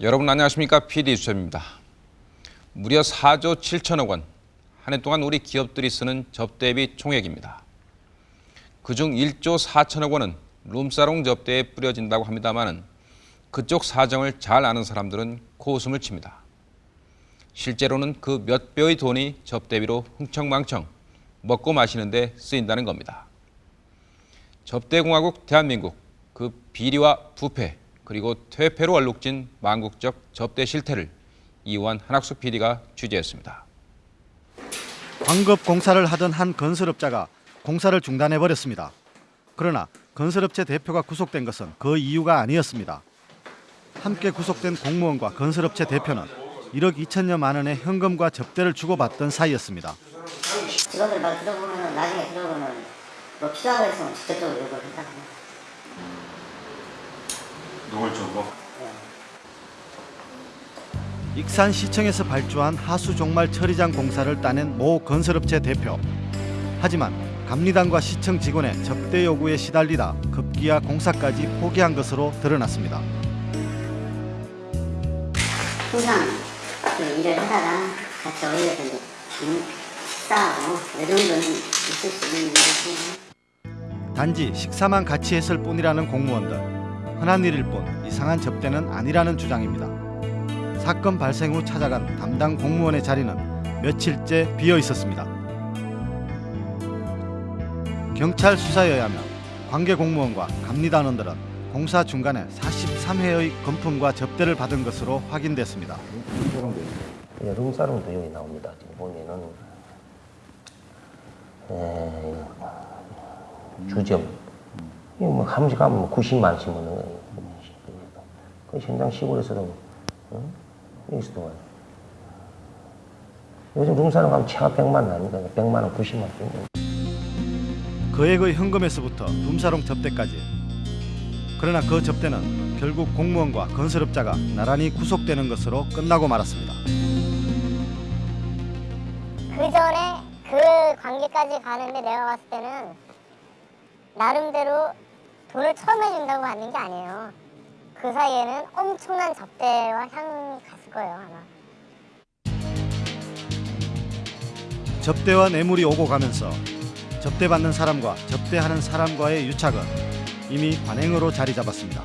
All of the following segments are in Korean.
여러분 안녕하십니까? PD 수첩입니다. 무려 4조 7천억 원, 한 해 동안 우리 기업들이 쓰는 접대비 총액입니다. 그중 1조 4천억 원은 룸사롱 접대에 뿌려진다고 합니다마는 그쪽 사정을 잘 아는 사람들은 코웃음을 칩니다. 실제로는 그 몇 배의 돈이 접대비로 흥청망청 먹고 마시는데 쓰인다는 겁니다. 접대공화국 대한민국 그 비리와 부패 그리고 퇴폐로 얼룩진 망국적 접대 실태를 이완 한학수 PD가 취재했습니다. 광급 공사를 하던 한 건설업자가 공사를 중단해 버렸습니다. 그러나 건설업체 대표가 구속된 것은 그 이유가 아니었습니다. 함께 구속된 공무원과 건설업체 대표는 1억 2천여만 원의 현금과 접대를 주고받던 사이였습니다. 직원들 말 들어보면 나중에 들어보면 뭐 필요한 거 있으면 직접적으로 요구를 한다고 노골적으로 익산시청에서 발주한 하수 종말 처리장 공사를 따낸 모 건설업체 대표. 하지만 감리단과 시청 직원의 접대 요구에 시달리다 급기야 공사까지 포기한 것으로 드러났습니다. 항상 그 일을 하다가 같이 어울려서 이제 음, 식사하고 이 정도는 있을 수 있는 일이지 단지 식사만 같이 했을 뿐이라는 공무원들. 흔한 일일 뿐 이상한 접대는 아니라는 주장입니다. 사건 발생 후 찾아간 담당 공무원의 자리는 며칠째 비어 있었습니다. 경찰 수사에 의하면 관계 공무원과 감리단원들은 공사 중간에 43회의 금품과 접대를 받은 것으로 확인됐습니다. 예, 룸사롱도 여기 나옵니다. 지금 보면은 에, 주점 뭐 함시 가면 뭐 90만 원씩 먹는 거예요. 그 현장 시골에서도 어? 여기서도 와요. 요즘 룸사롱 가면 최하 100만 원 아닙니까? 100만 원, 90만 원. 거액의 현금에서부터 룸사롱 접대까지. 그러나 그 접대는 결국 공무원과 건설업자가 나란히 구속되는 것으로 끝나고 말았습니다. 그 전에 그 관계까지 가는데 내가 봤을 때는 나름대로 돈을 처음 해준다고 받는 게 아니에요. 그 사이에는 엄청난 접대와 향이 갔을 거예요 아마. 접대와 뇌물이 오고 가면서 접대받는 사람과 접대하는 사람과의 유착은 이미 관행으로 자리 잡았습니다.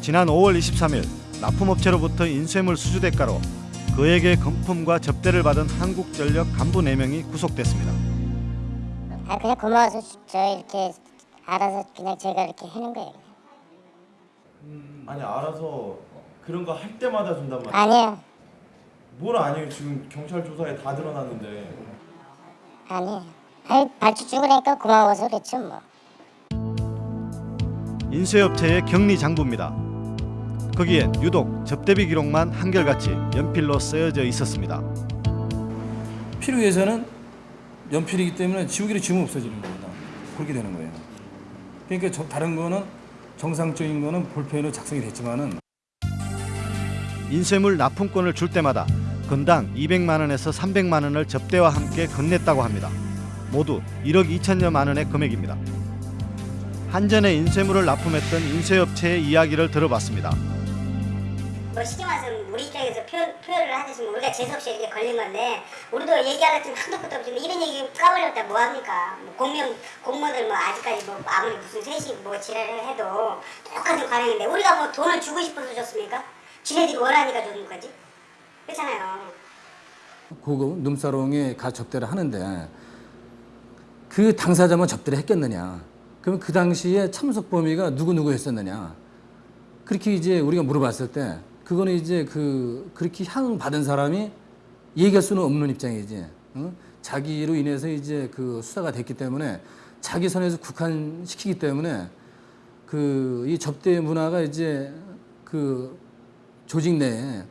지난 5월 23일 납품업체로부터 인쇄물 수주 대가로 그에게 금품과 접대를 받은 한국전력 간부 4명이 구속됐습니다. 아 그냥 고마워서 저 이렇게 알아서 그냥 제가 이렇게 해놓은 거예요. 아니 알아서 그런 거 할 때마다 준단 말이야 아니에요, 뭘 아니에요 지금 경찰 조사에 다 드러났는데 아니에요. 아니 발주 주고 나니까 고마워서 그렇죠 뭐. 인쇄업체의 격리 장부입니다. 거기엔 유독 접대비 기록만 한결같이 연필로 쓰여져 있었습니다. 필요해서는 연필이기 때문에 지우개를 지우면 없어지는 겁니다. 그렇게 되는 거예요. 그러니까 저, 다른 거는 정상적인 거는 볼펜으로 작성이 됐지만은 인쇄물 납품권을 줄 때마다 건당 200만 원에서 300만 원을 접대와 함께 건넸다고 합니다. 모두 1억 2천여만 원의 금액입니다. 한전에 인쇄물을 납품했던 인쇄업체의 이야기를 들어봤습니다. 뭐 쉽게 말해서 우리 입장에서 표현, 표현을 하듯이 뭐 우리가 재수없이 이렇게 걸린 건데 우리도 얘기하려면 한도 끝도 없이 이런 얘기 까버렸다 뭐합니까 뭐 공무원, 공무원들 뭐 아직까지 뭐 아무리 무슨 셋이 뭐 지랄을 해도 똑같은 관행인데 우리가 뭐 돈을 주고 싶어서 줬습니까? 지네들이 원하니까 준 거지 그렇잖아요 고급 룸사롱에 가 접대를 하는데 그 당사자만 접대를 했겠느냐? 그러면 그 당시에 참석 범위가 누구 누구 했었느냐? 그렇게 이제 우리가 물어봤을 때 그거는 이제 그 그렇게 향 받은 사람이 얘기할 수는 없는 입장이지. 응? 자기로 인해서 이제 그 수사가 됐기 때문에 자기 선에서 국한시키기 때문에 그 이 접대 문화가 이제 그 조직 내에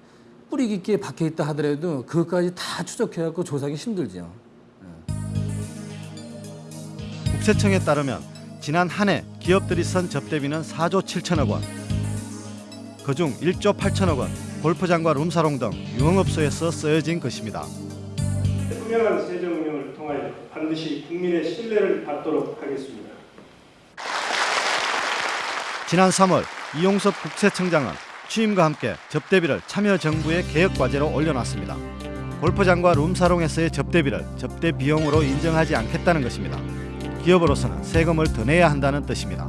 뿌리 깊게 박혀 있다 하더라도 그것까지 다 추적해갖고 조사하기 힘들죠. 국세청에 따르면 지난 한 해 기업들이 쓴 접대비는 4조 7천억 원. 그중 1조 8천억 원 골프장과 룸사롱 등 유흥업소에서 쓰여진 것입니다. 투명한 세정 운영을 통하여 반드시 국민의 신뢰를 받도록 하겠습니다. 지난 3월 이용섭 국세청장은 취임과 함께 접대비를 참여정부의 개혁과제로 올려놨습니다. 골프장과 룸사롱에서의 접대비를 접대 비용으로 인정하지 않겠다는 것입니다. 기업으로서는 세금을 더 내야 한다는 뜻입니다.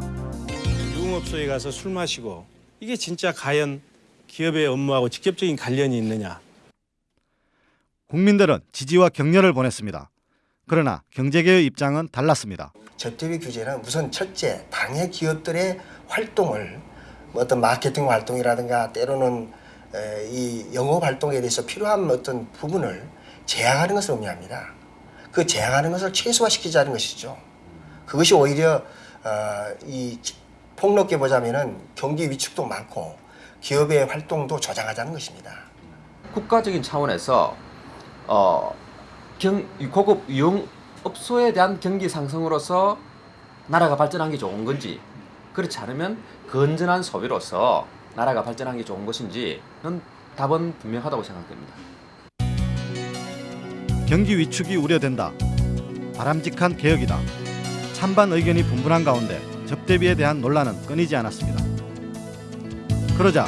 유흥업소에 가서 술 마시고 이게 진짜 과연 기업의 업무하고 직접적인 관련이 있느냐? 국민들은 지지와 격려를 보냈습니다. 그러나 경제계의 입장은 달랐습니다. 접대비 규제는 우선 첫째 당해 기업들의 활동을 뭐 어떤 마케팅 활동이라든가 때로는 에, 이 영업 활동에 대해서 필요한 어떤 부분을 제한하는 것을 의미합니다. 그 제한하는 것을 최소화시키자는 것이죠. 그것이 오히려 어, 이 폭넓게 보자면은 경기 위축도 많고 기업의 활동도 조장하자는 것입니다. 국가적인 차원에서 어, 경, 이 고급 유흥업소에 대한 경기 상승으로서 나라가 발전한 게 좋은 건지 그렇지 않으면 건전한 소비로서 나라가 발전한 게 좋은 것인지는 답은 분명하다고 생각됩니다. 경기 위축이 우려된다. 바람직한 개혁이다. 찬반 의견이 분분한 가운데 접대비에 대한 논란은 끊이지 않았습니다. 그러자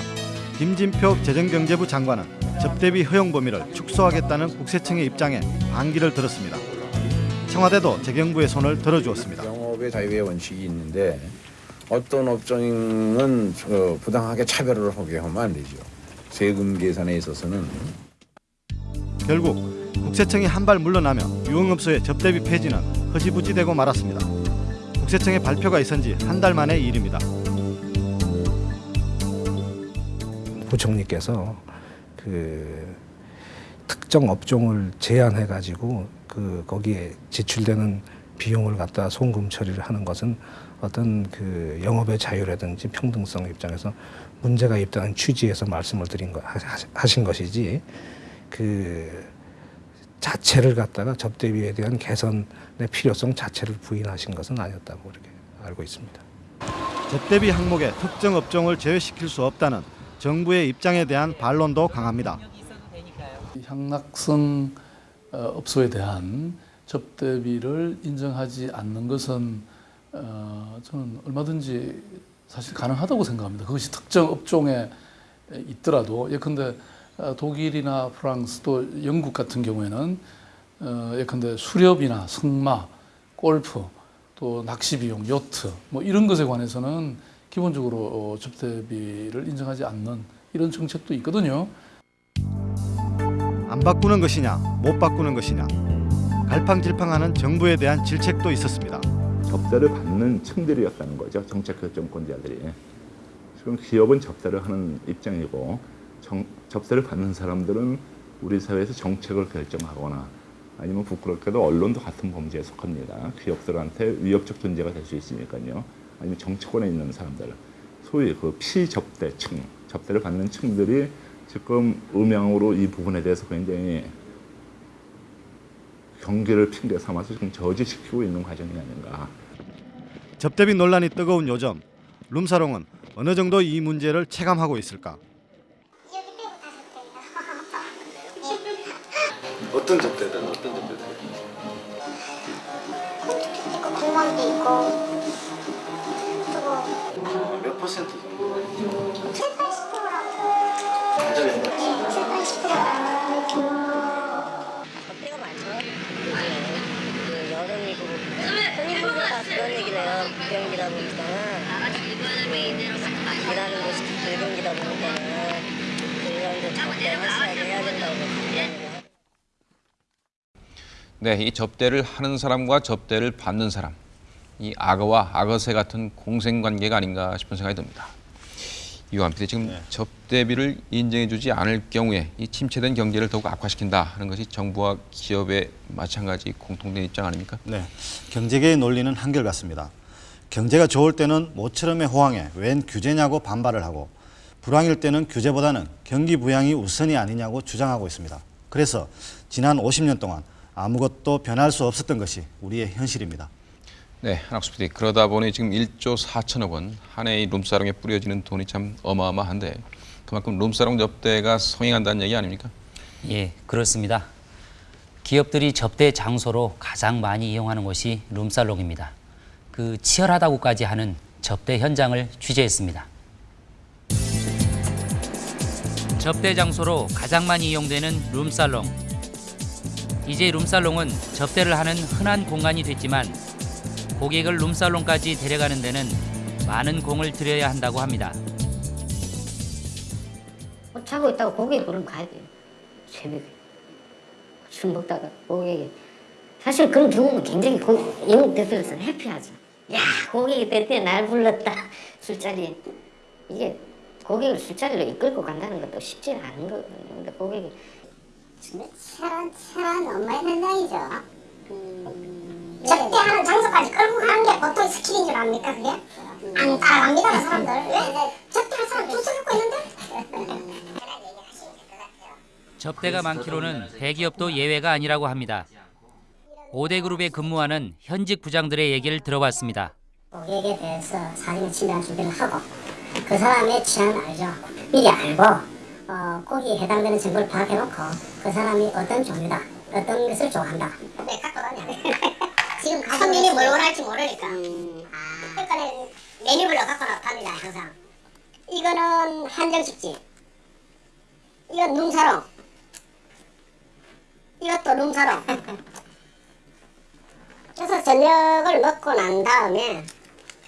김진표 재정경제부 장관은 접대비 허용 범위를 축소하겠다는 국세청의 입장에 반기를 들었습니다. 청와대도 재경부의 손을 들어주었습니다. 영업의 자유의 원칙이 있는데 어떤 업종은 어, 부당하게 차별을 하게 하면 안 되죠. 세금 계산에 있어서는 결국 국세청이 한 발 물러나며 유흥업소의 접대비 폐지는 허지부지되고 말았습니다. 국세청의 발표가 있은 지 한 달 만의 일입니다. 부총리께서 그 특정 업종을 제한해 가지고 그 거기에 지출되는 비용을 갖다 송금 처리를 하는 것은 어떤 그 영업의 자유라든지 평등성 입장에서 문제가 있다는 취지에서 말씀을 드린 거 하- 하신 것이지 그 자체를 갖다가 접대비에 대한 개선의 필요성 자체를 부인하신 것은 아니었다고 그렇게 알고 있습니다. 접대비 항목에 특정 업종을 제외시킬 수 없다는 정부의 입장에 대한 반론도 강합니다. 향락성 어, 업소에 대한 접대비를 인정하지 않는 것은 어, 저는 얼마든지 사실 가능하다고 생각합니다. 그것이 특정 업종에 있더라도 예컨대 어, 독일이나 프랑스 또 영국 같은 경우에는 어, 예컨대 수렵이나 승마, 골프 또 낚시 비용, 요트 뭐 이런 것에 관해서는 기본적으로 어, 접대비를 인정하지 않는 이런 정책도 있거든요. 안 바꾸는 것이냐, 못 바꾸는 것이냐. 갈팡질팡하는 정부에 대한 질책도 있었습니다. 접대를 받는 층들이었다는 거죠. 정책 결정권자들이. 지금 기업은 접대를 하는 입장이고 정, 접대를 받는 사람들은 우리 사회에서 정책을 결정하거나 아니면 부끄럽게도 언론도 같은 범죄에 속합니다. 기업들한테 위협적 존재가 될 수 있으니까요. 아니면 정치권에 있는 사람들, 소위 그 피접대층, 접대를 받는 층들이 지금 음향으로 이 부분에 대해서 굉장히 경기를 핑계 삼아서 지금 저지시키고 있는 과정이 아닌가. 접대비 논란이 뜨거운 요즘 룸사롱은 어느 정도 이 문제를 체감하고 있을까? 어떤 접대든 어떤 접대든 있고 공무원도 있고 몇 퍼센트 정도? 7, 80%라고 가정에서 7, 80% 접대가 많죠. 그 여름이고 흔히 보니까 그런 얘기를 해요. 병기다 보니까 일하는 곳이 불경기다 보니까 이런 데 접대 확실하게 해야 된다고. 네, 이 접대를 하는 사람과 접대를 받는 사람, 이 악어와 악어새 같은 공생 관계가 아닌가 싶은 생각이 듭니다. 이완 PD 지금 접대비를 인정해주지 않을 경우에 이 침체된 경제를 더욱 악화시킨다 하는 것이 정부와 기업의 마찬가지 공통된 입장 아닙니까? 네, 경제계의 논리는 한결같습니다. 경제가 좋을 때는 모처럼의 호황에 웬 규제냐고 반발을 하고 불황일 때는 규제보다는 경기 부양이 우선이 아니냐고 주장하고 있습니다. 그래서 지난 50년 동안 아무것도 변할 수 없었던 것이 우리의 현실입니다. 네, 한학수 PD. 그러다 보니 지금 1조 4천억 원 한해이 룸사롱에 뿌려지는 돈이 참 어마어마한데 그만큼 룸사롱 접대가 성행한다는 얘기 아닙니까? 예, 그렇습니다. 기업들이 접대 장소로 가장 많이 이용하는 곳이 룸살롱입니다. 그 치열하다고까지 하는 접대 현장을 취재했습니다. 접대 장소로 가장 많이 이용되는 룸살롱. 이제 룸살롱은 접대를 하는 흔한 공간이 됐지만 고객을 룸살롱까지 데려가는 데는 많은 공을 들여야 한다고 합니다. 뭐 자고 있다가 고객이 부르면 가야 돼요. 새벽에. 술 먹다가 고객이. 사실 그런 경우는 굉장히 고, 영업 대표로서는 해피하죠. 야, 고객이 때때 날 불렀다. 술자리에. 이게 고객을 술자리로 이끌고 간다는 것도 쉽지 않은 거거든요. 근데 고객이 치열한 치열한 엄마의 현장이죠. 접대하는 장소까지 끌고 가는 게 보통 스킬인 줄 압니까 그게? 안 따라갑니다 그 사람들 왜? 접대할 사람 줄 서고 있는데? 접대가 많기로는 대기업도 예외가 아니라고 합니다. 5대 그룹에 근무하는 현직 부장들의 얘기를 들어봤습니다. 고객에 대해서 사진을 친다는 준비를 하고 그 사람의 취향을 알죠 미리 알고 어, 거기에 해당되는 정보를 파악해놓고 그 사람이 어떤 종류다 어떤 것을 좋아한다. 네 갖고 다녀 지금 손님이 뭘 원할지 모르니까. 그러니까 메뉴별로 갖고 나갑니다 항상. 이거는 한정식집. 이건 룸사롱. 이것도 룸사롱. 그래서 저녁을 먹고 난 다음에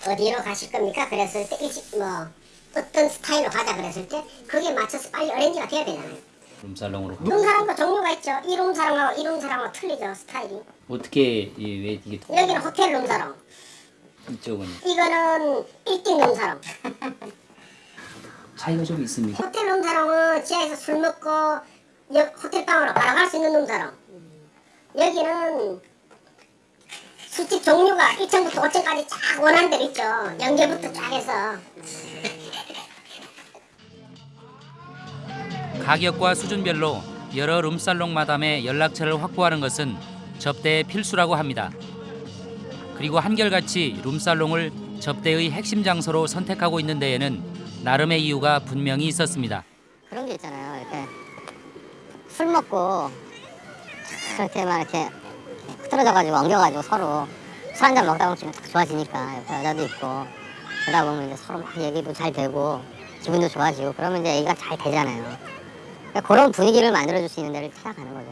어디로 가실 겁니까? 그랬을 때 일찍 뭐 어떤 스타일로 가자 그랬을 때 그게 맞춰서 빨리 어레인지가 돼야 되잖아요. 룸살롱으로 룸사랑도 종류가 있죠. 이 룸사랑하고 이 룸사랑하고 틀리죠 스타일이. 어떻게 이- 왜 이게 여기는 호텔 룸사랑, 이쪽은 이거는 일등 룸사랑. 차이가 좀 있습니까? 호텔 룸사랑은 지하에서 술 먹고 여- 호텔 방으로 바로 갈 수 있는 룸사랑. 여기는 술집 종류가 1층부터 5층까지 쫙 원하는 대로 있죠. 연계부터 쫙 해서. 가격과 수준별로 여러 룸살롱 마담의 연락처를 확보하는 것은 접대의 필수라고 합니다. 그리고 한결같이 룸살롱을 접대의 핵심 장소로 선택하고 있는 데에는 나름의 이유가 분명히 있었습니다. 그런 게 있잖아요. 이렇게 술 먹고 이렇게 막 이렇게 흐트러져가지고 엉겨가지고 서로 술 한잔 먹다 보면 기분 딱 좋아지니까 여자도 있고 그러다 보면 이제 서로 막 얘기도 잘 되고 기분도 좋아지고 그러면 이제 얘기가 잘 되잖아요. 그러니까 그런 분위기를 만들어줄 수 있는 데를 찾아가는 거죠.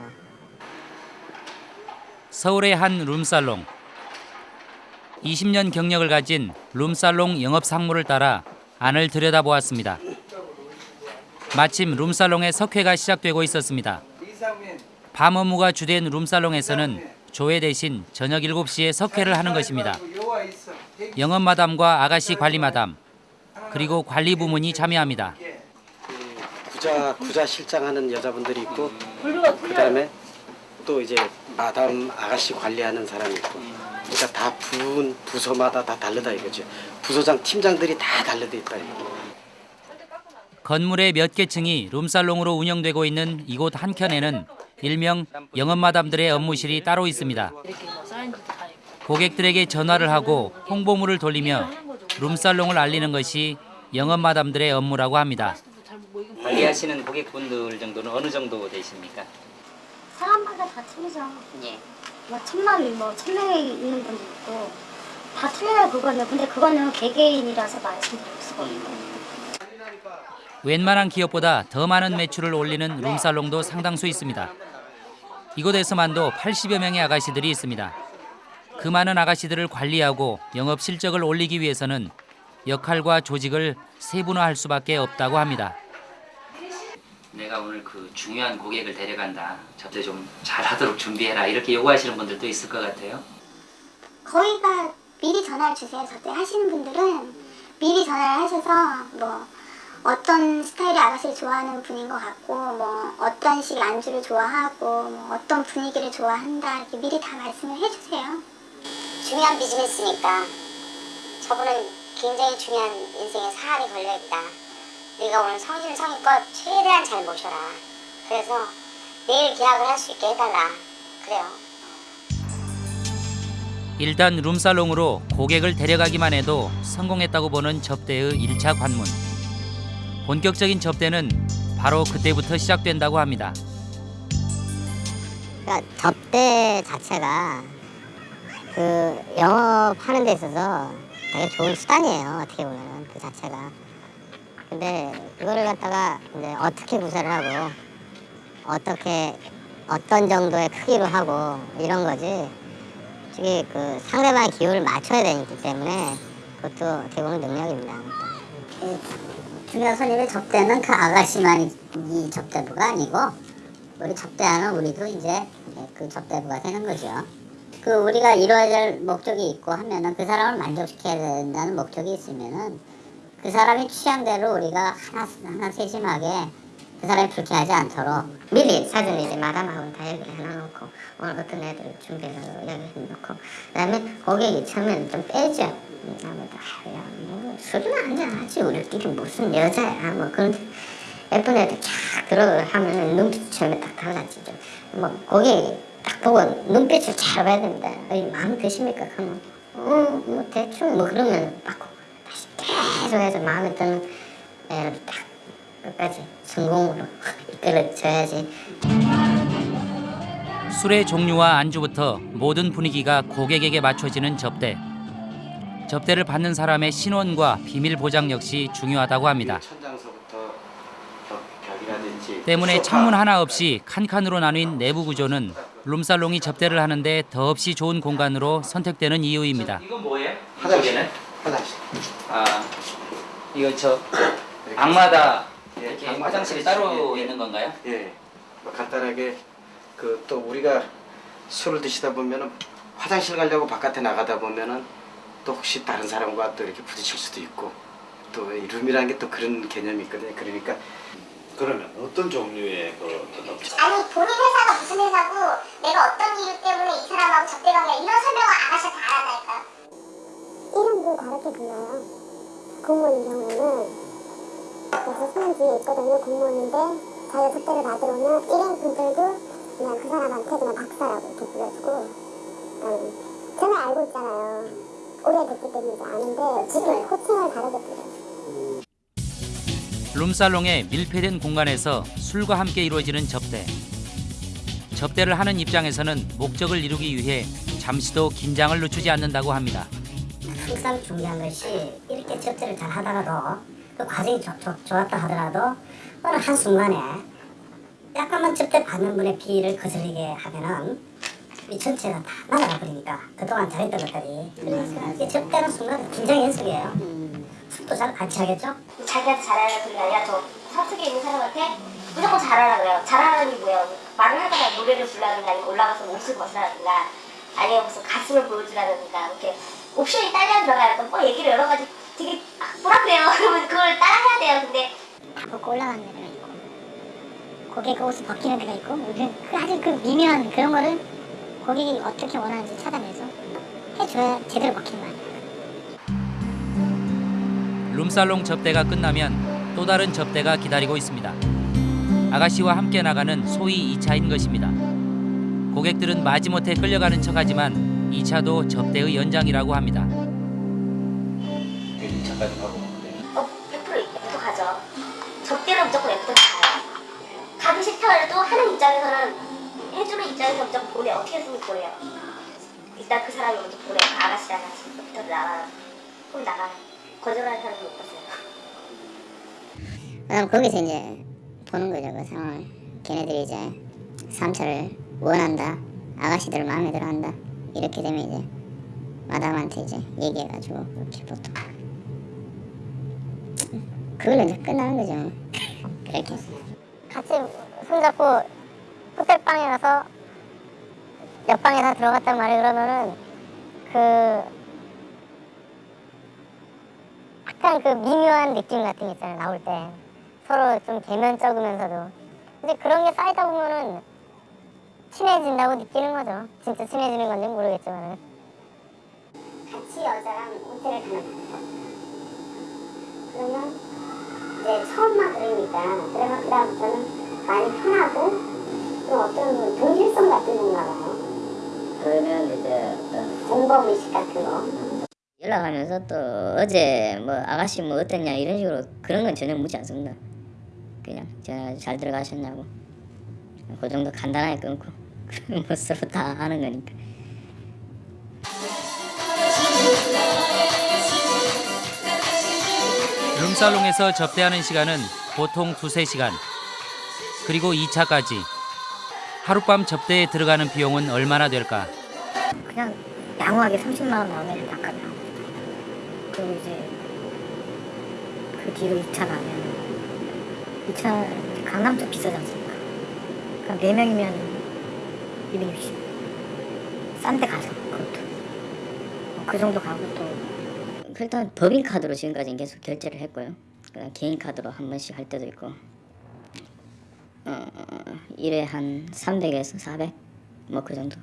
서울의 한 룸살롱. 20년 경력을 가진 룸살롱 영업 상무를 따라 안을 들여다보았습니다. 마침 룸살롱의 석회가 시작되고 있었습니다. 밤 업무가 주된 룸살롱에서는 조회 대신 저녁 7시에 석회를 하는 것입니다. 영업 마담과 아가씨 관리 마담 그리고 관리 부문이 참여합니다. 구자 구자 실장 하는 여자분들이 있고 그다음에 또 이제 마담 아가씨 관리하는 사람이 있고 그러니까 다 부문 부서마다 다 다르다 이거죠 부서장 팀장들이 다 다르다 있다 이거. 건물의 몇 개 층이 룸살롱으로 운영되고 있는 이곳 한켠에는 일명 영업 마담들의 업무실이 따로 있습니다. 고객들에게 전화를 하고 홍보물을 돌리며 룸살롱을 알리는 것이 영업 마담들의 업무라고 합니다. 관리하시는 고객분들 정도는 어느 정도 되십니까? 사람마다 다 틀리죠. 예. 뭐 천만 뭐 천명이 있는 분도 있고 다 틀려요 그거는. 근데 그거는 개개인이라서 말씀드릴 수가 없고. 웬만한 기업보다 더 많은 매출을 올리는 룸살롱도 상당수 있습니다. 이곳에서만도 80여 명의 아가씨들이 있습니다. 그 많은 아가씨들을 관리하고 영업 실적을 올리기 위해서는 역할과 조직을 세분화할 수밖에 없다고 합니다. 내가 오늘 그 중요한 고객을 데려간다. 접대 좀 잘하도록 준비해라. 이렇게 요구하시는 분들도 있을 것 같아요. 거기가 미리 전화를 주세요. 접대 하시는 분들은 미리 전화를 하셔서 뭐 어떤 스타일의 아가씨를 좋아하는 분인 것 같고 뭐 어떤 식 안주를 좋아하고 뭐 어떤 분위기를 좋아한다 이렇게 미리 다 말씀을 해주세요. 중요한 비즈니스니까 저분은 굉장히 중요한 인생에 사활이 걸려있다. 네가 오늘 성심성의껏 최대한 잘 모셔라. 그래서 내일 계약을 할 수 있게 해달라. 그래요. 일단 룸살롱으로 고객을 데려가기만 해도 성공했다고 보는 접대의 1차 관문. 본격적인 접대는 바로 그때부터 시작된다고 합니다. 그러니까 접대 자체가 그 영업하는 데 있어서 되게 좋은 수단이에요. 어떻게 보면 그 자체가. 근데 그거를 갖다가 이제 어떻게 구사를 하고 어떻게 어떤 정도의 크기로 하고 이런 거지. 저기 그 상대방의 기호를 맞춰야 되기 때문에 그것도 어떻게 보면 능력입니다. 중요 손님의 접대는 그 아가씨만 이 접대부가 아니고 우리 접대하는 우리도 이제 그 접대부가 되는 거죠. 그 우리가 이루어야 될 목적이 있고 하면은 그 사람을 만족시켜야 된다는 목적이 있으면은 그 사람이 취향대로 우리가 하나 하나 세심하게 그 사람이 불쾌하지 않도록 미리 사전에 이제 마담하고 다 얘기를 해놔놓고 오늘 어떤 애들 준비해서 여기 해놓고 그 다음에 고객이 처음에는 좀 빼죠. 아무도 야, 뭐 술이나 한잔 하지 우리끼리 무슨 여자야 뭐 그런 예쁜 애들 쫙 들어가면 눈빛 처음에 딱 달라지죠. 뭐 고객이 딱 보고 눈빛을 잘 봐야. 어이, 마음에 드십니까? 그러면 어, 뭐 대충 뭐 그러면 받고 다시 계속 해서 마음에 드는 애를 딱 끝까지 성공으로 이끌어줘야지. 술의 종류와 안주부터 모든 분위기가 고객에게 맞춰지는 접대. 접대를 받는 사람의 신원과 비밀 보장 역시 중요하다고 합니다. 때문에 창문 하나 없이 칸칸으로 나뉜 내부 구조는 룸살롱이 접대를 하는데 더없이 좋은 공간으로 선택되는 이유입니다. 이건 뭐예요? 화장실. 화장실. 아, 이거 저 방마다 이렇게 화장실이 따로 있는 건가요? 예. 뭐 간단하게 그 또 우리가 술을 드시다 보면은 화장실 가려고 바깥에 나가다 보면은 또 혹시 다른 사람과 또 이렇게 부딪힐 수도 있고 또이 룸이라는 게 또 그런 개념이 있거든요. 그러니까 그러면 어떤 종류의 그? 아니 본인 회사가 무슨 회사고 내가 어떤 이유 때문에 이 사람하고 접대 관계 이런 설명을 안 하셔도 알아다니까요. 이름도 다르게 불러요. 공무원인 경우에는 그래서 뒤에 있거든요. 공무원인데 자기가 접대를 받으러 오면 일행 분들도 그냥 그 사람한테 그냥 박사라고 이렇게 불러주고 음, 저는 알고 있잖아요. 오래됐기 때문에 이제 아는데 지금 호칭을 다르게 불러요. 룸살롱의 밀폐된 공간에서 술과 함께 이루어지는 접대. 접대를 하는 입장에서는 목적을 이루기 위해 잠시도 긴장을 늦추지 않는다고 합니다. 항상 중요한 것이 이렇게 접대를 잘 하다가도 그 과정이 좋, 좋, 좋았다 하더라도 어느 한순간에 약간만 접대 받는 분의 비위를 거슬리게 하면은 이 전체가 다 날아가 버리니까 그동안 잘했던 것들이 그러니까 이 접대는 순간 긴장 연습이에요 숙도 잘 같이 하겠죠? 자기한테 잘하는 소리가 아니라 저 사석에 있는 사람한테 무조건 잘하라 그래요. 잘하라는 게 뭐예요? 말을 하다가 노래를 불러라든가 올라가서 옷을 벗으라든가 아니면 무슨 가슴을 보여주라든가 이렇게 옵션이 딸려 들어가요. 뭐 얘기를 여러 가지 되게 아, 뭐라 그래요? 그러면 그걸 따라 해야 돼요. 근데 다 벗고 올라가는 데가 있고 고개 그 옷을 벗기는 데가 있고 그, 그 아주 그 미묘한 그런 거를 고객이 어떻게 원하는지 찾아내서 해줘야 제대로 먹히는 거 아니에요. 룸살롱 접대가 끝나면 또 다른 접대가 기다리고 있습니다. 아가씨와 함께 나가는 소위 2차인 것입니다. 고객들은 마지못해 끌려가는 척하지만 2차도 접대의 연장이라고 합니다. 2차까지 가고 어, 100% F도 가죠. 접대는 무조건 F도 가요. 가기 싫다 해도 하는 입장에서는 해주는 입장에서 무조건 보내. 어떻게 해서든 보내요. 일단 그 사람이 먼저 보내요. 그 아가씨랑 같이 부터 나가요. 그럼 나가요. 거절하는 사람은 못 봤어요. 그럼 거기서 이제 보는 거죠 그 상황을 걔네들이 이제 3차를 원한다 아가씨들 마음에 들어 한다 이렇게 되면 이제 마담한테 이제 얘기해가지고 그렇게 보통. 그걸로 이제 끝나는 거죠. 그렇게. 같이 손잡고 호텔방에 가서 옆방에서 들어갔단 말이에요. 그러면은 그 약간 그 미묘한 느낌 같은 게 있잖아요. 나올 때. 서로 좀 대면적으면서도. 근데 그런 게 쌓이다 보면은 친해진다고 느끼는 거죠. 진짜 친해지는 건지 모르겠지만은. 같이 여자랑 호텔을 가는 그러면 이제 처음만 그러니까 그러면 그다음부터는 많이 편하고 또 어떤 동질성 같은 건가 봐요. 그러면 이제 어떤 공범 의식 같은 거. 연락하면서 또 어제 뭐 아가씨 뭐 어땠냐 이런 식으로 그런 건 전혀 묻지 않습니다. 그냥 저잘 들어가셨냐고. 그 정도 간단하게 끊고 뭐 서로 다 아는 거니까. 룸살롱에서 접대하는 시간은 보통 두세 시간 그리고 2차까지 하룻밤 접대에 들어가는 비용은 얼마나 될까? 그냥 양호하게 30만 원 나오면 나옵니다. 그리고 이제 그 뒤로 2차 가면 2차 강남 쪽 비싸지 않습니까? 그럼 4명이면 260. 싼 데 가죠, 그것도. 뭐그 정도 가고 또 일단 법인카드로 지금까지 계속 결제를 했고요. 그다음 개인카드로 한 번씩 할 때도 있고 어, 일에 한 300에서 400? 뭐 그 정도.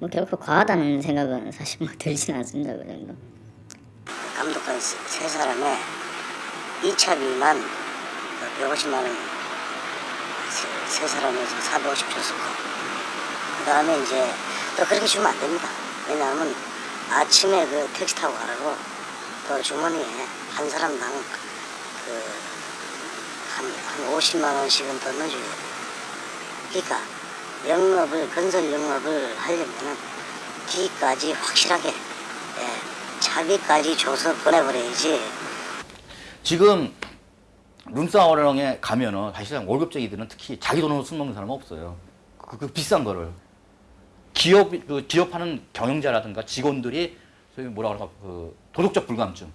뭐 결코 과하다는 생각은 사실 뭐 들진 않습니다. 그 정도. 감독관 세, 세 사람에 2차비만 150만 원 세, 세 사람에서 450 줬었고 그 다음에 이제 또 그렇게 주면 안 됩니다. 왜냐하면 아침에 그 택시 타고 가라고 또 주머니에 한 사람당 그 한 한 50만 원씩은 더 넣어줘야 돼요. 그러니까 영업을 건설 영업을 하려면은 기까지 확실하게 예, 차비까지 줘서 보내버려야지. 지금 룸사롱에 가면은 사실상 월급쟁이들은 특히 자기 돈으로 술 먹는 사람은 없어요. 그, 그 비싼 거를 기업 그 기업하는 경영자라든가 직원들이 소위 뭐라 그럴까 그 도덕적 불감증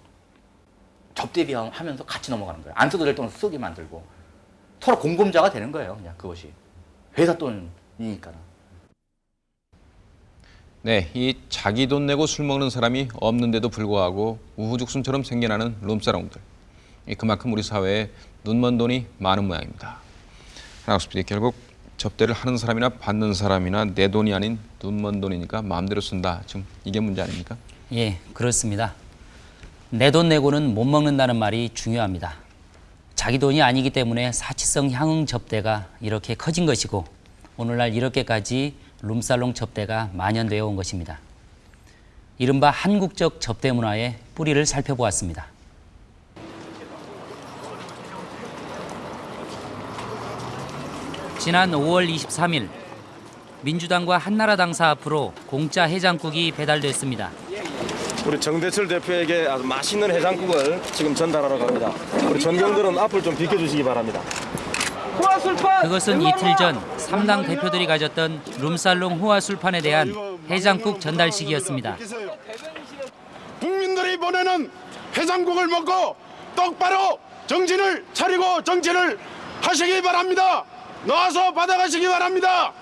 접대비하면서 같이 넘어가는 거예요. 안 써도 될 돈을 쓰게 만들고 서로 공범자가 되는 거예요. 그냥 그것이 회사 돈이니까. 네, 이 자기 돈 내고 술 먹는 사람이 없는데도 불구하고 우후죽순처럼 생겨나는 룸사롱들. 이 그만큼 우리 사회에 눈먼 돈이 많은 모양입니다. PD 결국 접대를 하는 사람이나 받는 사람이나 내 돈이 아닌 눈먼 돈이니까 마음대로 쓴다. 지금 이게 문제 아닙니까? 예, 그렇습니다. 내 돈 내고는 못 먹는다는 말이 중요합니다. 자기 돈이 아니기 때문에 사치성 향응 접대가 이렇게 커진 것이고 오늘날 이렇게까지 룸살롱 접대가 만연되어 온 것입니다. 이른바 한국적 접대 문화의 뿌리를 살펴보았습니다. 지난 5월 23일 민주당과 한나라당 사 앞으로 공짜 해장국이 배달됐습니다. 우리 정대철 대표에게 아주 맛있는 해장국을 지금 전달하러 갑니다. 우리 전경들은 앞을 좀 비켜주시기 바랍니다. 그것은 이틀 전 3당 대표들이 가졌던 룸살롱 호화술판에 대한 해장국 전달식이었습니다. 국민들이 보내는 해장국을 먹고 똑바로 정신을 차리고 정치를 하시기 바랍니다. 나와서 받아가시기 바랍니다.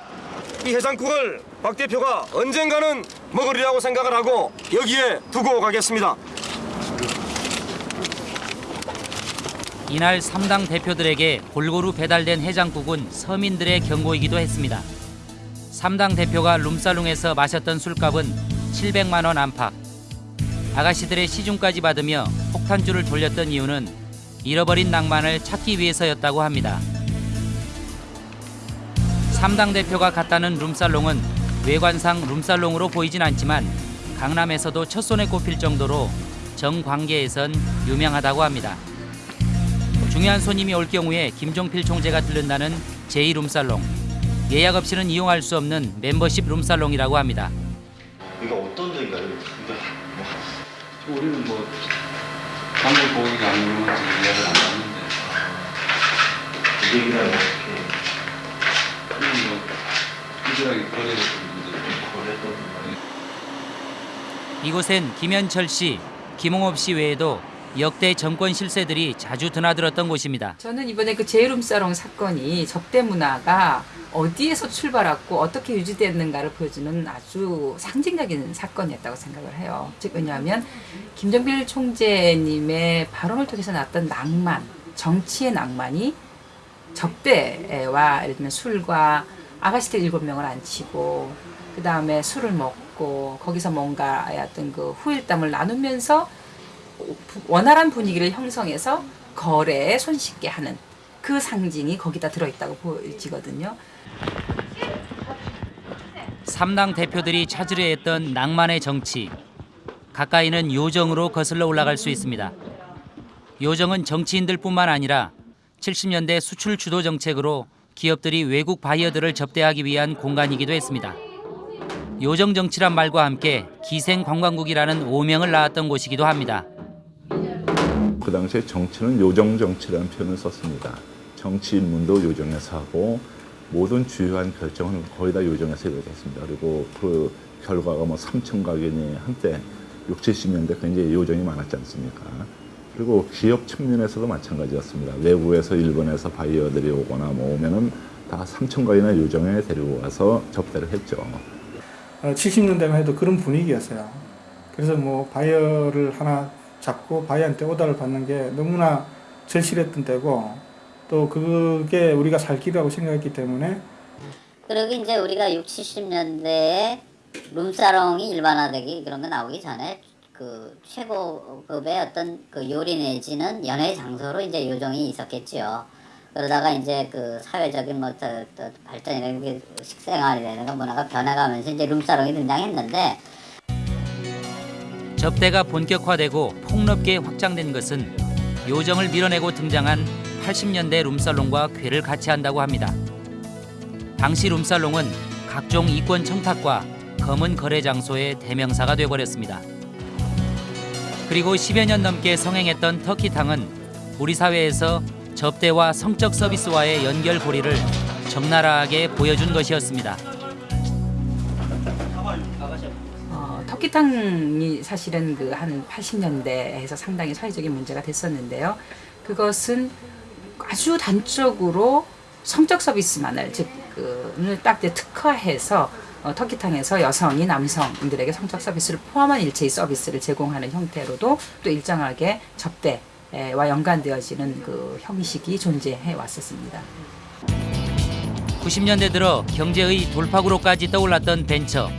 이 해장국을 박 대표가 언젠가는 먹으리라고 생각을 하고 여기에 두고 가겠습니다. 이날 3당 대표들에게 골고루 배달된 해장국은 서민들의 경고이기도 했습니다. 3당 대표가 룸살롱에서 마셨던 술값은 700만 원 안팎. 아가씨들의 시중까지 받으며 폭탄주를 돌렸던 이유는 잃어버린 낭만을 찾기 위해서였다고 합니다. 3당 대표가 갔다는 룸살롱은 외관상 룸살롱으로 보이진 않지만 강남에서도 첫손에 꼽힐 정도로 정관계에선 유명하다고 합니다. 중요한 손님이 올 경우에 김종필 총재가 들른다는 제2룸살롱. 예약 없이는 이용할 수 없는 멤버십 룸살롱이라고 합니다. 이거 어떤 데인가요? 이게 뭐 우리는 뭐 단골 고객이 아니면 예약을 안 하는데 얘기를 이들하게 거래를 이곳엔 김현철 씨, 김홍업 씨 외에도 역대 정권 실세들이 자주 드나들었던 곳입니다. 저는 이번에 그 제이룸사롱 사건이 접대 문화가 어디에서 출발했고 어떻게 유지됐는가를 보여주는 아주 상징적인 사건이었다고 생각을 해요. 즉 왜냐하면 김정필 총재님의 발언을 통해서 나왔던 낭만, 정치의 낭만이 접대와 예를 들면 술과 아가씨들 일곱 명을 앉히고 그 다음에 술을 먹고 거기서 뭔가 어떤 그 후일담을 나누면서 원활한 분위기를 형성해서 거래에 손쉽게 하는 그 상징이 거기다 들어있다고 보여지거든요. 3당 대표들이 찾으려 했던 낭만의 정치. 가까이는 요정으로 거슬러 올라갈 수 있습니다. 요정은 정치인들뿐만 아니라 70년대 수출 주도 정책으로 기업들이 외국 바이어들을 접대하기 위한 공간이기도 했습니다. 요정 정치란 말과 함께 기생 관광국이라는 오명을 낳았던 곳이기도 합니다. 그 당시에 정치는 요정 정치라는 표현을 썼습니다. 정치 인문도 요정에서 하고 모든 주요한 결정은 거의 다 요정에서 이루어졌습니다. 그리고 그 결과가 뭐 3천 가견이 한때 6, 70년대 굉장히 요정이 많았지 않습니까? 그리고 기업 측면에서도 마찬가지였습니다. 외국에서 일본에서 바이어들이 오거나 뭐 오면은 다 삼청각 이런 요정에 데리고 와서 접대를 했죠. 70년대만 해도 그런 분위기였어요. 그래서 뭐 바이어를 하나 잡고 바이어한테 오더를 받는 게 너무나 절실했던 때고 또 그게 우리가 살 길이라고 생각했기 때문에 그리고 이제 우리가 6, 70년대에 룸사롱이 일반화되기 그런 거 나오기 전에 그 최고급의 어떤 그 요리 내지는 연애 장소로 이제 요정이 있었겠지요. 그러다가 이제 그 사회적인 뭐 또, 또 발전이라는 식생활이라든가 문화가 변해가면서 이제 룸사롱이 등장했는데 접대가 본격화되고 폭넓게 확장된 것은 요정을 밀어내고 등장한 80년대 룸살롱과 궤를 같이 한다고 합니다. 당시 룸살롱은 각종 이권 청탁과 검은 거래 장소의 대명사가 되어버렸습니다. 그리고 10여 년 넘게 성행했던 터키탕은 우리 사회에서 접대와 성적 서비스와의 연결고리를 적나라하게 보여준 것이었습니다. 어, 터키탕이 사실은 그 한 80년대에서 상당히 사회적인 문제가 됐었는데요. 그것은 아주 단적으로 성적 서비스만을 즉을 딱 이제 특화해서 어, 터키탕에서 여성이 남성들에게 성적 서비스를 포함한 일체의 서비스를 제공하는 형태로도 또 일정하게 접대와 연관되어지는 그 형식이 존재해 왔었습니다. 90년대 들어 경제의 돌파구로까지 떠올랐던 벤처.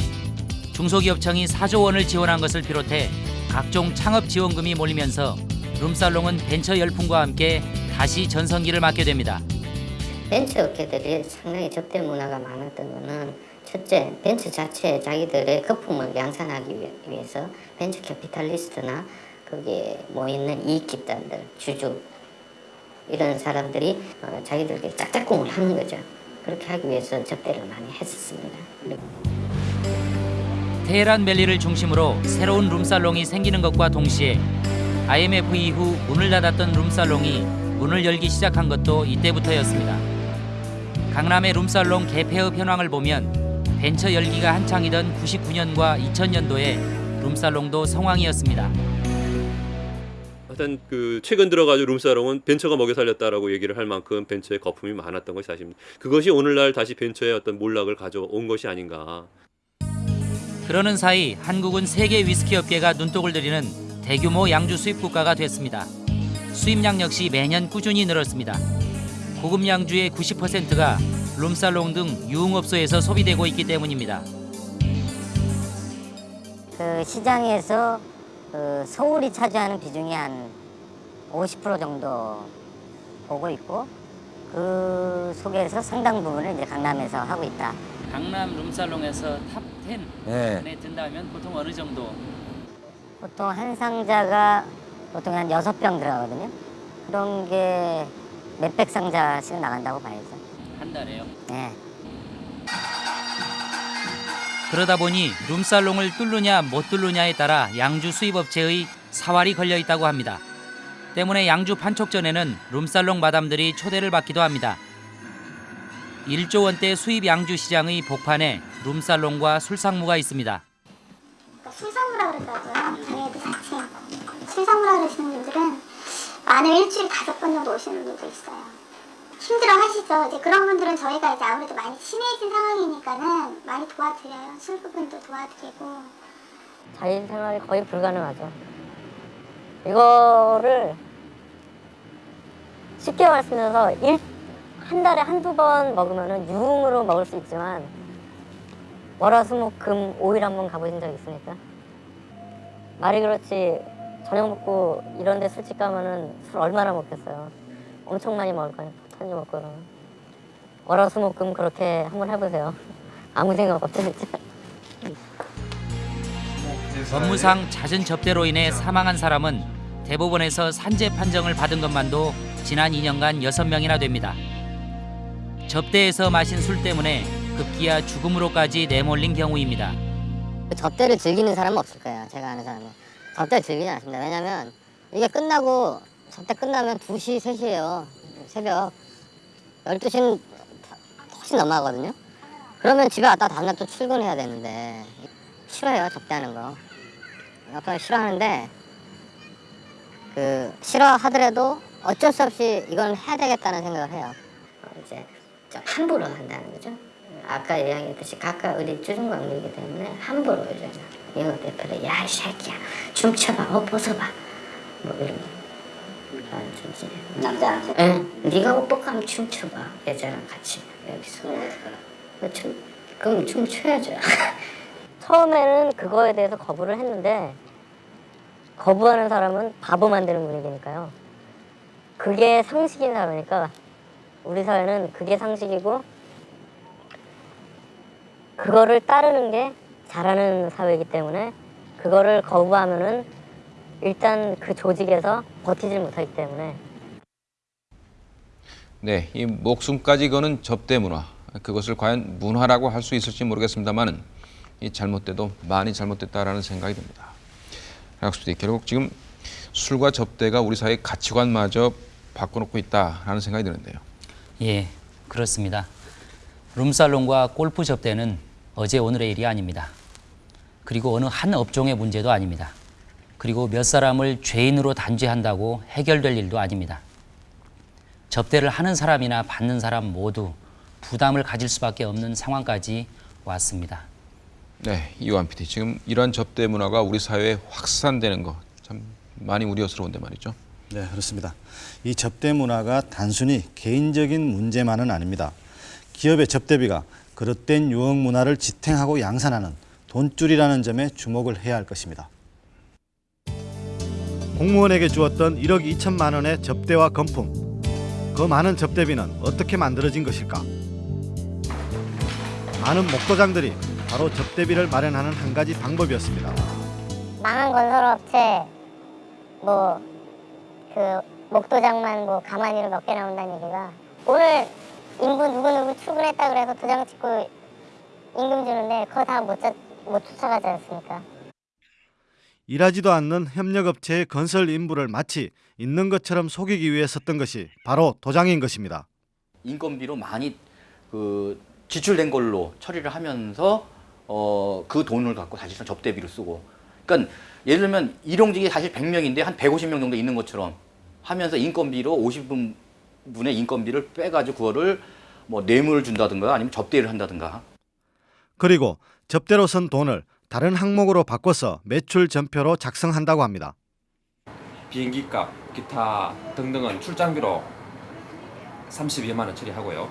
중소기업청이 4조 원을 지원한 것을 비롯해 각종 창업 지원금이 몰리면서 룸살롱은 벤처 열풍과 함께 다시 전성기를 맞게 됩니다. 벤처 업계들이 상당히 접대 문화가 많았던 거는 첫째, 벤처 자체 자기들의 거품을 양산하기 위해서 venture capitalist나 거기에 모이는 이익 집단들, 주주 이런 사람들이 어, 자기들끼리 짝짝꿍을 하는 거죠. 그렇게 하기 위해서 접대를 많이 했었습니다. 테헤란 밸리를 중심으로 새로운 룸살롱이 생기는 것과 동시에 IMF 이후 문을 닫았던 룸살롱이 문을 열기 시작한 것도 이때부터였습니다. 강남의 룸살롱 개폐업 현황을 보면 벤처 열기가 한창이던 99년과 2000년도에 룸살롱도 성황이었습니다. 하여튼 그 최근 들어가지고 룸사롱은 벤처가 먹여 살렸다라고 얘기를 할 만큼 벤처의 거품이 많았던 것이 사실입니다. 그것이 오늘날 다시 벤처의 어떤 몰락을 가져온 것이 아닌가. 그러는 사이 한국은 세계 위스키 업계가 눈독을 들이는 대규모 양주 수입 국가가 됐습니다. 수입량 역시 매년 꾸준히 늘었습니다. 고급 양주의 90%가 룸살롱 등 유흥업소에서 소비되고 있기 때문입니다. 그 시장에서 그 서울이 차지하는 비중이 한 50% 정도 보고 있고 그 속에서 상당 부분을 이제 강남에서 하고 있다. 강남 룸살롱에서 top 10 네. 안에 든다면 보통 어느 정도? 보통 한 상자가 보통 한 여섯 병 들어가거든요. 그런 게 몇백 상자씩 나간다고 봐야죠. 한 달에요? 네. 그러다 보니 룸살롱을 뚫느냐 못 뚫느냐에 따라 양주 수입업체의 사활이 걸려 있다고 합니다. 때문에 양주 판촉 전에는 룸살롱 마담들이 초대를 받기도 합니다. 1조 원대 수입 양주 시장의 복판에 룸살롱과 술상무가 있습니다. 술상무라 그런다고요. 네, 그 자체. 술상무라 그러시는 분들은 안에 일주일 다섯 번 정도 오시는 분도 있어요. 힘들어 하시죠. 이제 그런 분들은 저희가 이제 아무래도 많이 심해진 상황이니까는 많이 도와드려요. 술 부분도 도와드리고. 자유 생활이 거의 불가능하죠. 이거를 쉽게 말씀드려서 일, 한 달에 한두 번 먹으면 유흥으로 먹을 수 있지만 월화수목금 5일 한 번 가보신 적 있습니까? 말이 그렇지 저녁 먹고 이런 데 술집 가면 은 술 얼마나 먹겠어요. 엄청 많이 먹을 거예요. 먹고 그러면. 월화수목금 그렇게 한번 해보세요. 아무 생각 없죠 진짜. 법무상 잦은 접대로 인해 사망한 사람은 대법원에서 산재 판정을 받은 것만도 지난 2년간 6명이나 됩니다. 접대에서 마신 술 때문에 급기야 죽음으로까지 내몰린 경우입니다. 그 접대를 즐기는 사람은 없을 거예요. 제가 아는 사람은. 접대를 즐기지 않습니다. 왜냐면 이게 끝나고 접대 끝나면 2시, 3시예요. 새벽 12시는 훨씬 넘어가거든요. 그러면 집에 왔다 다음날 또 출근해야 되는데 싫어요 접대하는 거. 아빠 싫어하는데 그 싫어하더라도 어쩔 수 없이 이건 해야 되겠다는 생각을 해요. 이제 좀 함부로 한다는 거죠. 아까 이야기했듯이 각각 우리 주중광이기 때문에 함부로 이제 영업 대표를 야이 새끼야 춤춰봐 옷 벗어봐 뭐 이런 거. 아, 진짜. 남자한테? 응. 네가 한번 춤춰봐 여자랑 같이 여기서. 그 춤, 그럼 춤춰야죠. 처음에는 그거에 대해서 거부를 했는데 거부하는 사람은 바보 만드는 분위기니까요. 그게 상식인 사람이니까 우리 사회는 그게 상식이고 그거를 따르는 게 잘하는 사회이기 때문에 그거를 거부하면은 일단 그 조직에서 버티질 못하기 때문에 네, 이 목숨까지 거는 접대 문화. 그것을 과연 문화라고 할 수 있을지 모르겠습니다만은 이 잘못돼도 많이 잘못됐다라는 생각이 듭니다. 학수들이 결국 지금 술과 접대가 우리 사회의 가치관마저 바꿔놓고 있다라는 생각이 드는데요. 예, 그렇습니다. 룸살롱과 골프 접대는 어제 오늘의 일이 아닙니다. 그리고 어느 한 업종의 문제도 아닙니다. 그리고 몇 사람을 죄인으로 단죄한다고 해결될 일도 아닙니다. 접대를 하는 사람이나 받는 사람 모두 부담을 가질 수밖에 없는 상황까지 왔습니다. 네, 이완 PD 지금 이런 접대 문화가 우리 사회에 확산되는 거 참 많이 우려스러운데 말이죠. 네, 그렇습니다. 이 접대 문화가 단순히 개인적인 문제만은 아닙니다. 기업의 접대비가 그릇된 유흥 문화를 지탱하고 양산하는 돈줄이라는 점에 주목을 해야 할 것입니다. 공무원에게 주었던 1억 2천만 원의 접대와 건품. 그 많은 접대비는 어떻게 만들어진 것일까? 많은 목도장들이 바로 접대비를 마련하는 한 가지 방법이었습니다. 망한 건설업체 뭐 그 목도장만 뭐 가만히로 몇 개 나온다는 얘기가 오늘 인부 누구 누구 출근했다 그래서 도장 찍고 임금 주는데 그거 다 못 못 쫓아가지 않습니까? 일하지도 않는 협력업체의 건설 인부를 마치 있는 것처럼 속이기 위해 썼던 것이 바로 도장인 것입니다. 인건비로 많이 그 지출된 걸로 처리를 하면서 어, 그 돈을 갖고 사실상 접대비로 쓰고 그러니까 예를 들면 일용직이 사실 100명인데 한 150명 정도 있는 것처럼 하면서 인건비로 50분의 인건비를 빼가지고 그거를 뭐 뇌물을 준다든가 아니면 접대를 한다든가 그리고 접대로 쓴 돈을 다른 항목으로 바꿔서 매출 전표로 작성한다고 합니다. 비행기 값, 기타 등등은 출장비로 32만 원 처리하고요.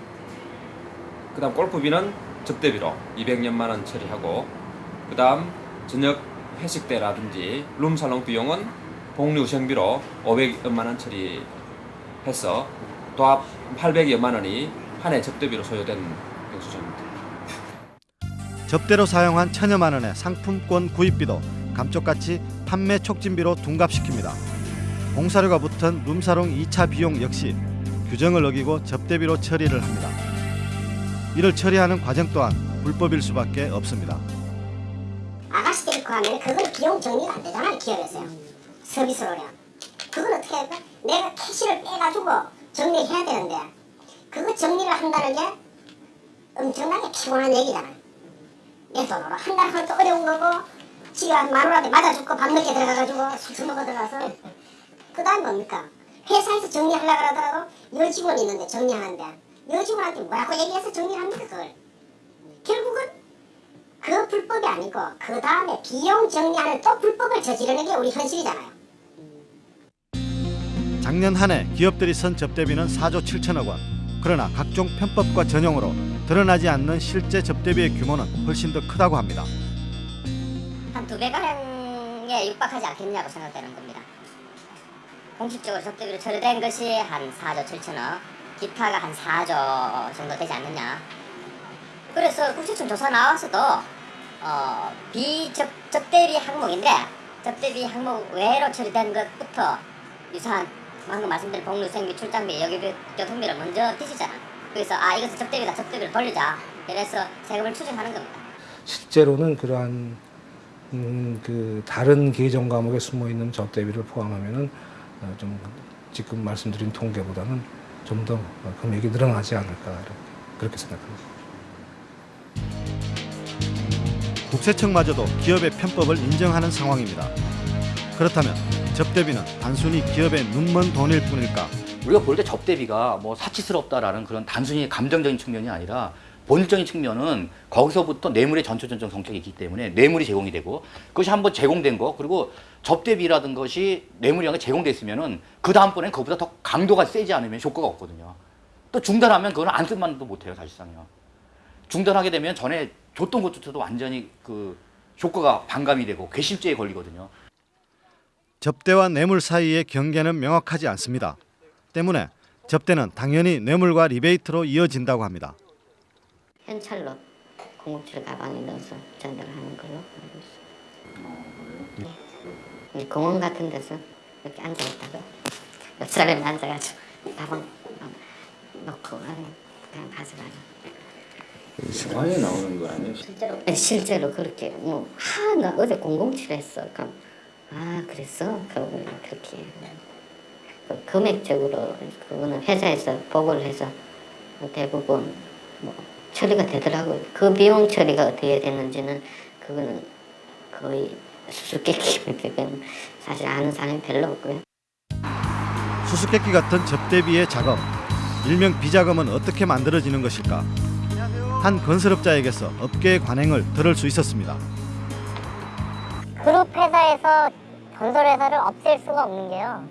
그 다음 골프비는 접대비로 200여만 원 처리하고 그 다음 저녁 회식 때라든지 룸살롱 비용은 복류 생비로 500여만 원 처리해서 도합 800여만 원이 한 해 접대비로 소요된. 접대로 사용한 천여만 원의 상품권 구입비도 감쪽같이 판매 촉진비로 둔갑시킵니다. 공사료가 붙은 룸사롱 2차 비용 역시 규정을 어기고 접대비로 처리를 합니다. 이를 처리하는 과정 또한 불법일 수밖에 없습니다. 아가씨들이 그 하면 그건 비용 정리가 안 되잖아요 기업에서요 서비스로요 그걸 어떻게 할까? 내가 캐시를 빼가지고 정리해야 되는데 그거 정리를 한다는 게 엄청나게 피곤한 얘기잖아요 내 돈으로 한다는 것도 어려운 거고 지가 마누라한테 맞아주고 밤늦게 들어가가지고 술 먹어 들어가서 그 다음 뭡니까? 회사에서 정리하려고 하더라도 여직원이 있는데 정리하는데 여직원한테 뭐라고 얘기해서 정리합니까 그걸 결국은 그 불법이 아니고 그 다음에 비용 정리하는 또 불법을 저지르는 게 우리 현실이잖아요. 작년 한 해 기업들이 쓴 접대비는 4조 7천억 원. 그러나 각종 편법과 전형으로 드러나지 않는 실제 접대비의 규모는 훨씬 더 크다고 합니다. 한 두 배가량에 육박하지 않겠냐고 생각되는 겁니다. 공식적으로 접대비로 처리된 것이 한 4조 7천억, 기타가 한 4조 정도 되지 않느냐. 그래서 국세청 조사 나와서도 어, 비접 접대비 항목인데 접대비 항목 외로 처리된 것부터 유사한 방금 말씀드린 복류, 생비, 출장비, 여기비, 교통비를 먼저 뒤지잖아. 그래서 아 이것은 접대비다, 접대비를 돌리자. 그래서 세금을 추징하는 겁니다. 실제로는 그러한 음, 그 다른 계정 과목에 숨어 있는 접대비를 포함하면은 어, 좀 지금 말씀드린 통계보다는 좀 더 금액이 늘어나지 않을까 이렇게 그렇게 생각합니다. 국세청마저도 기업의 편법을 인정하는 상황입니다. 그렇다면 접대비는 단순히 기업의 눈먼 돈일 뿐일까? 우리가 볼 때 접대비가 뭐 사치스럽다라는 그런 단순히 감정적인 측면이 아니라 본질적인 측면은 거기서부터 뇌물의 전초전적 성격이 있기 때문에 뇌물이 제공이 되고 그것이 한번 제공된 거 그리고 접대비라든 것이 뇌물이라는 게 제공됐으면은 그 다음번엔 그보다 더 강도가 세지 않으면 효과가 없거든요. 또 중단하면 그거는 안 쓸만도 못해요 사실상요. 중단하게 되면 전에 줬던 것조차도 완전히 그 효과가 반감이 되고 괘씸죄에 걸리거든요. 접대와 뇌물 사이의 경계는 명확하지 않습니다. 때문에 접대는 당연히 뇌물과 리베이트로 이어진다고 합니다. 현찰로 공공칠 가방에 넣어서 전달 하는 걸로 알고 있어요. 네. 이 공원 같은 데서 이렇게 앉아 있다가 옆 사람이 앉아가지고 가방 넣고 안에 그냥 가져가요. 영화에 나오는 거 아니에요? 실제로? 네, 실제로 그렇게 뭐 하나 어제 007 했어. 그럼 아 그랬어? 그러고 그렇게 그 금액적으로 그거는 회사에서 보고를 해서 대부분 뭐 처리가 되더라고요. 그 비용 처리가 어떻게 되는지는 그거는 거의 수수께끼입니다. 그건 사실 아는 사람이 별로 없고요. 수수께끼 같은 접대비의 자금, 일명 비자금은 어떻게 만들어지는 것일까? 한 건설업자에게서 업계의 관행을 들을 수 있었습니다. 그룹 회사에서 건설 회사를 없앨 수가 없는 게요.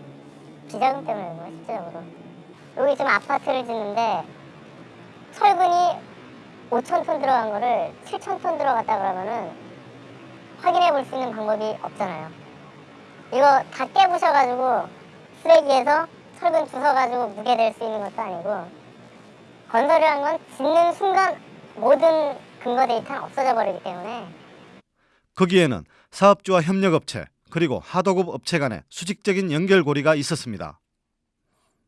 비자금 때문에 그런 거예요, 실제적으로. 여기 지금 아파트를 짓는데 철근이 5천 톤 들어간 거를 7천 톤 들어갔다 그러면은 확인해 볼 수 있는 방법이 없잖아요. 이거 다 깨부셔가지고 쓰레기에서 철근 주워가지고 무게 될 수 있는 것도 아니고 건설이라는 건 짓는 순간 모든 근거 데이터는 없어져 버리기 때문에 거기에는 사업주와 협력업체 그리고 하도급 업체 간의 수직적인 연결고리가 있었습니다.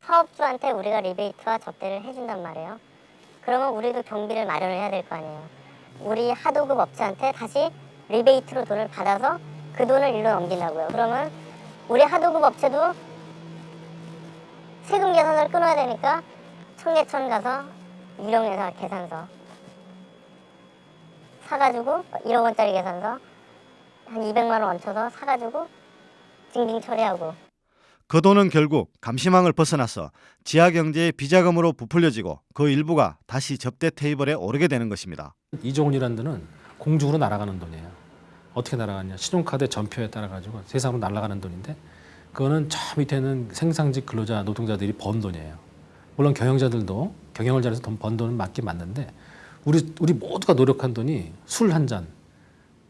사업주한테 우리가 리베이트와 접대를 해준단 말이에요. 그러면 우리도 경비를 마련을 해야 될 거 아니에요. 우리 하도급 업체한테 다시 리베이트로 돈을 받아서 그 돈을 일로 넘긴다고요. 그러면 우리 하도급 업체도 세금 계산을 끊어야 되니까 청계천 가서 유령회사 계산서 사가지고 1억 원짜리 계산서 한 200만 원 얹혀서 사가지고 징징 처리하고 그 돈은 결국 감시망을 벗어나서 지하경제의 비자금으로 부풀려지고 그 일부가 다시 접대 테이블에 오르게 되는 것입니다. 이종훈이라는 돈은 공중으로 날아가는 돈이에요. 어떻게 날아가냐? 신용카드 전표에 따라 가지고 세상으로 날아가는 돈인데 그거는 저 밑에는 생산직 근로자 노동자들이 번 돈이에요. 물론 경영자들도 경영을 잘해서 돈 번 돈은 맞긴 맞는데 우리 우리 모두가 노력한 돈이 술 한 잔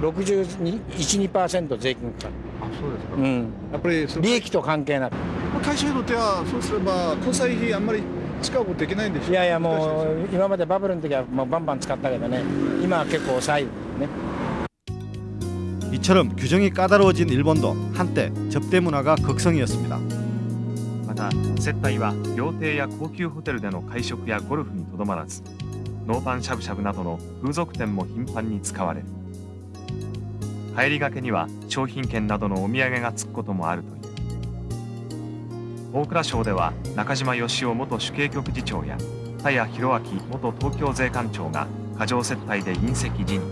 61%税金かかる。あそうですか、うん、やっぱりその利益と関係なく。会社にとってはそうすれば交際費あんまり使うことできないんでしょいやいやもう今までバブルの時はもうバンバン使ったけどね今は結構抑えるね 이처럼 규정이 까다로워진 일본도 한때 접대 문화가 극성이었습니다. また接待は料亭や高級ホテルでの会食やゴルフにとどまらずノーパンしゃぶしゃぶなどの風俗店も頻繁に使われる 帰りがけには商品券などのお土産がつくこともあるという大蔵省では中島義雄元主計局次長や田谷弘明元東京税関長が過剰接待で隕石辞任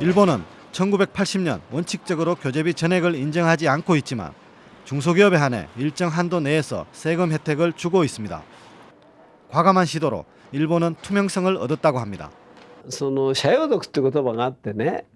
일본은 1980년 원칙적으로 교재비 전액을 인정하지 않고 있지만 중소기업에 한해 일정 한도 내에서 세금 혜택을 주고 있습니다. 과감한 시도로 일본은 투명성을 얻었다고 합니다. その社用族って言葉があってね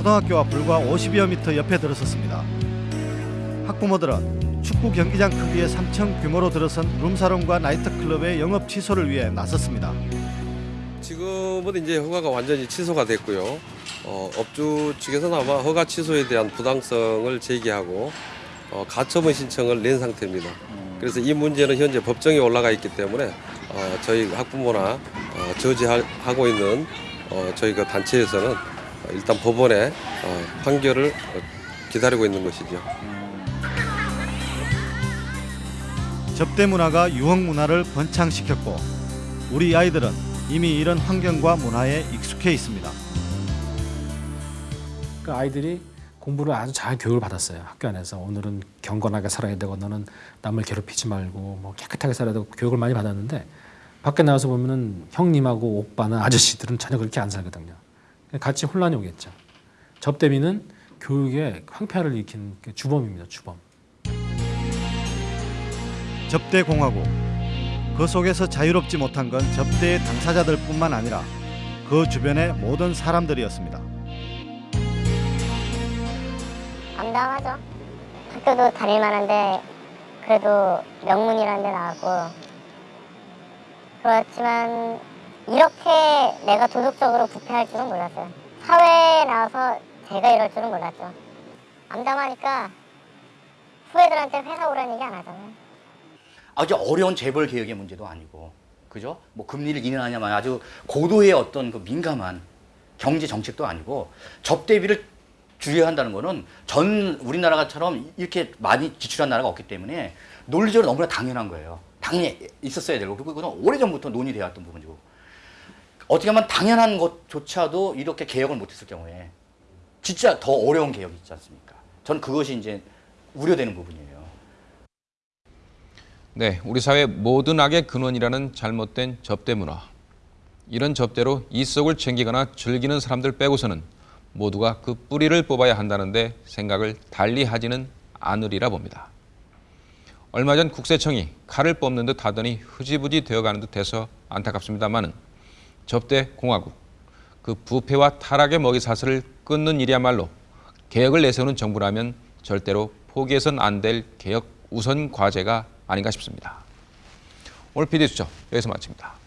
초등학교와 불과 50여 미터 옆에 들어섰습니다. 학부모들은 축구 경기장 크기의 3층 규모로 들어선 룸사롱과 나이트클럽의 영업 취소를 위해 나섰습니다. 지금은 이제 허가가 완전히 취소가 됐고요. 어, 업주 측에서는 아마 허가 취소에 대한 부당성을 제기하고 어, 가처분 신청을 낸 상태입니다. 그래서 이 문제는 현재 법정에 올라가 있기 때문에 어, 저희 학부모나 어, 저지하고 있는 어, 저희 그 단체에서는 일단 법원의 어, 판결을 어, 기다리고 있는 것이죠. 접대 문화가 유흥 문화를 번창시켰고 우리 아이들은 이미 이런 환경과 문화에 익숙해 있습니다. 그 아이들이 공부를 아주 잘 교육을 받았어요. 학교 안에서 오늘은 경건하게 살아야 되고 너는 남을 괴롭히지 말고 뭐 깨끗하게 살아야 되고 교육을 많이 받았는데 밖에 나와서 보면은 형님하고 오빠나 아저씨들은 전혀 그렇게 안 살거든요. 같이 혼란이 오겠죠. 접대비는 교육에 황폐화를 일으킨 그 주범입니다. 주범. 접대 공화국 그 속에서 자유롭지 못한 건 접대의 당사자들뿐만 아니라 그 주변의 모든 사람들이었습니다. 감당하죠. 학교도 다닐 만한데 그래도 명문이라는 데 나왔고 그렇지만 이렇게 내가 도덕적으로 부패할 줄은 몰랐어요. 사회에 나와서 제가 이럴 줄은 몰랐죠. 암담하니까 후배들한테 회사 오라는 얘기 안 하잖아요. 아주 어려운 재벌 개혁의 문제도 아니고 그죠? 뭐 금리를 인하냐만 아주 고도의 어떤 그 민감한 경제 정책도 아니고 접대비를 줄여한다는 거는 전 우리나라처럼 이렇게 많이 지출한 나라가 없기 때문에 논리적으로 너무나 당연한 거예요. 당연히 있었어야 되고 그리고 그건 오래전부터 논의되어 왔던 부분이고 어떻게 하면 당연한 것조차도 이렇게 개혁을 못했을 경우에 진짜 더 어려운 개혁이 있지 않습니까? 저는 그것이 이제 우려되는 부분이에요. 네, 우리 사회 모든 악의 근원이라는 잘못된 접대 문화. 이런 접대로 이속을 챙기거나 즐기는 사람들 빼고서는 모두가 그 뿌리를 뽑아야 한다는데 생각을 달리 하지는 않으리라 봅니다. 얼마 전 국세청이 칼을 뽑는 듯 하더니 흐지부지 되어가는 듯해서 안타깝습니다마는 접대 공화국, 그 부패와 타락의 먹이 사슬을 끊는 일이야말로 개혁을 내세우는 정부라면 절대로 포기해선 안 될 개혁 우선 과제가 아닌가 싶습니다. 오늘 PD수첩 여기서 마칩니다.